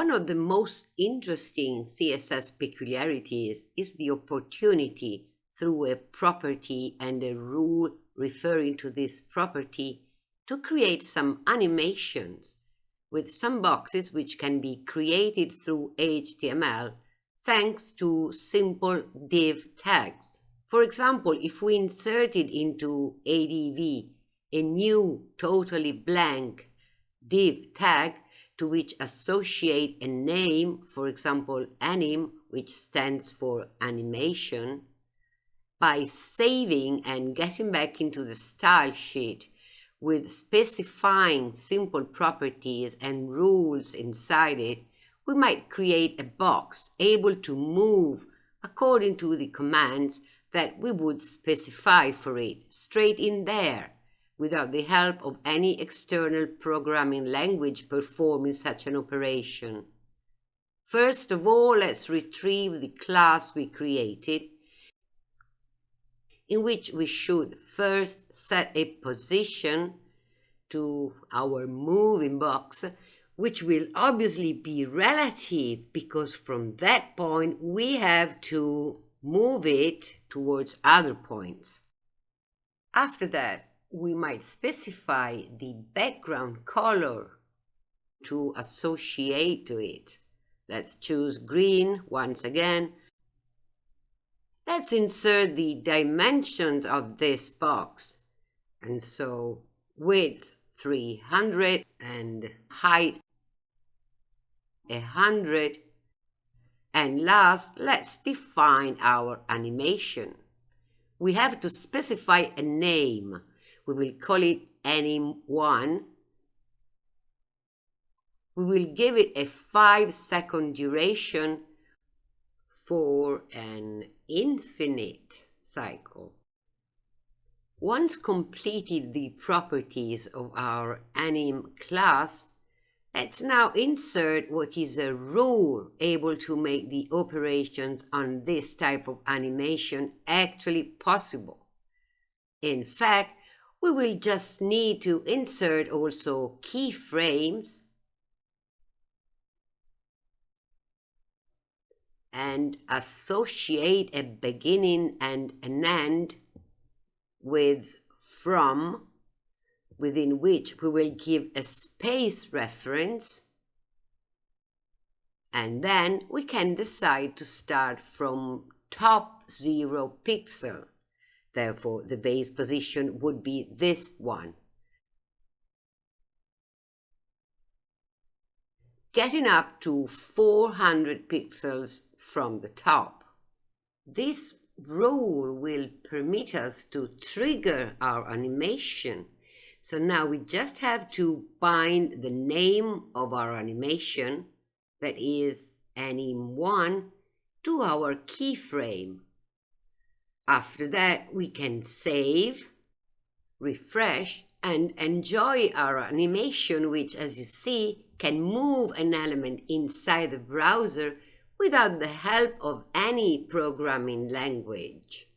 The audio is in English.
One of the most interesting CSS peculiarities is the opportunity through a property and a rule referring to this property to create some animations with some boxes which can be created through HTML thanks to simple div tags. For example, if we inserted into a div a new totally blank div tag to which associate a name, for example, anim, which stands for animation, by saving and getting back into the style sheet with specifying simple properties and rules inside it, we might create a box able to move according to the commands that we would specify for it. Straight in there without the help of any external programming language performing such an operation. First of all, let's retrieve the class we created, in which we should first set a position to our moving box, which will obviously be relative because from that point we have to move it towards other points. After that, we might specify the background color to associate to it. Let's choose green once again. Let's insert the dimensions of this box. And so width 300 and height 100. And last, let's define our animation. We have to specify a name we will call it anim1. We will give it a 5 second duration for an infinite cycle. Once completed the properties of our anim class, let's now insert what is a rule able to make the operations on this type of animation actually possible. In fact, we will just need to insert also keyframes. And associate a beginning and an end with from within which we will give a space reference. And then we can decide to start from top zero pixel Therefore, the base position would be this one. Getting up to 400 pixels from the top. This rule will permit us to trigger our animation. So now we just have to bind the name of our animation, that is anim1, to our keyframe. After that, we can save, refresh, and enjoy our animation, which, as you see, can move an element inside the browser without the help of any programming language.